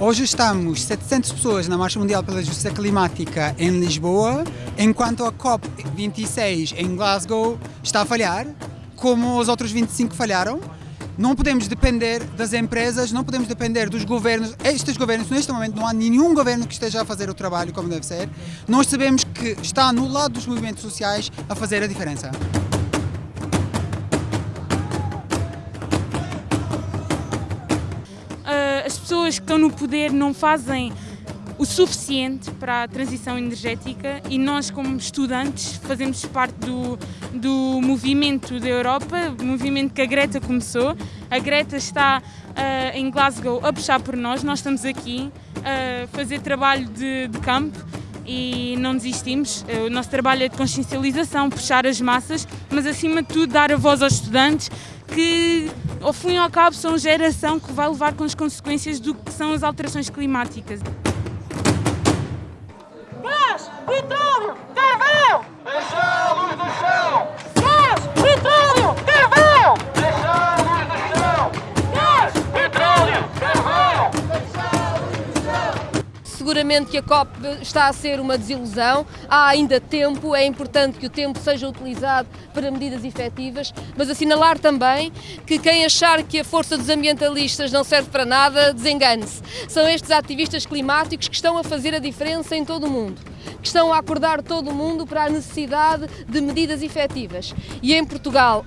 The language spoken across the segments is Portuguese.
Hoje estamos 700 pessoas na Marcha Mundial pela Justiça Climática em Lisboa, enquanto a COP26 em Glasgow está a falhar, como os outros 25 falharam. Não podemos depender das empresas, não podemos depender dos governos. Estes governos, neste momento, não há nenhum governo que esteja a fazer o trabalho como deve ser. Nós sabemos que está no lado dos movimentos sociais a fazer a diferença. Pessoas que estão no poder não fazem o suficiente para a transição energética e nós, como estudantes, fazemos parte do, do movimento da Europa, movimento que a Greta começou. A Greta está uh, em Glasgow a puxar por nós, nós estamos aqui a fazer trabalho de, de campo e não desistimos. O nosso trabalho é de consciencialização, puxar as massas, mas acima de tudo dar a voz aos estudantes que ao fim e ao cabo são geração que vai levar com as consequências do que são as alterações climáticas. Gás, petróleo, Seguramente que a COP está a ser uma desilusão, há ainda tempo, é importante que o tempo seja utilizado para medidas efetivas, mas assinalar também que quem achar que a força dos ambientalistas não serve para nada, desengane-se. São estes ativistas climáticos que estão a fazer a diferença em todo o mundo, que estão a acordar todo o mundo para a necessidade de medidas efetivas. E em Portugal,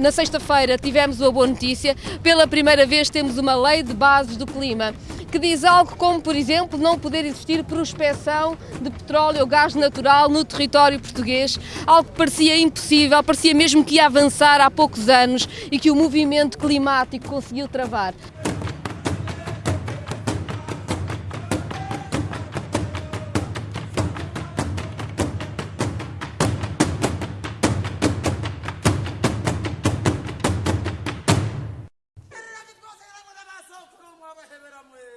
na sexta-feira, tivemos uma boa notícia, pela primeira vez temos uma lei de bases do clima que diz algo como, por exemplo, não poder existir prospecção de petróleo ou gás natural no território português, algo que parecia impossível, parecia mesmo que ia avançar há poucos anos e que o movimento climático conseguiu travar. reverá mulher.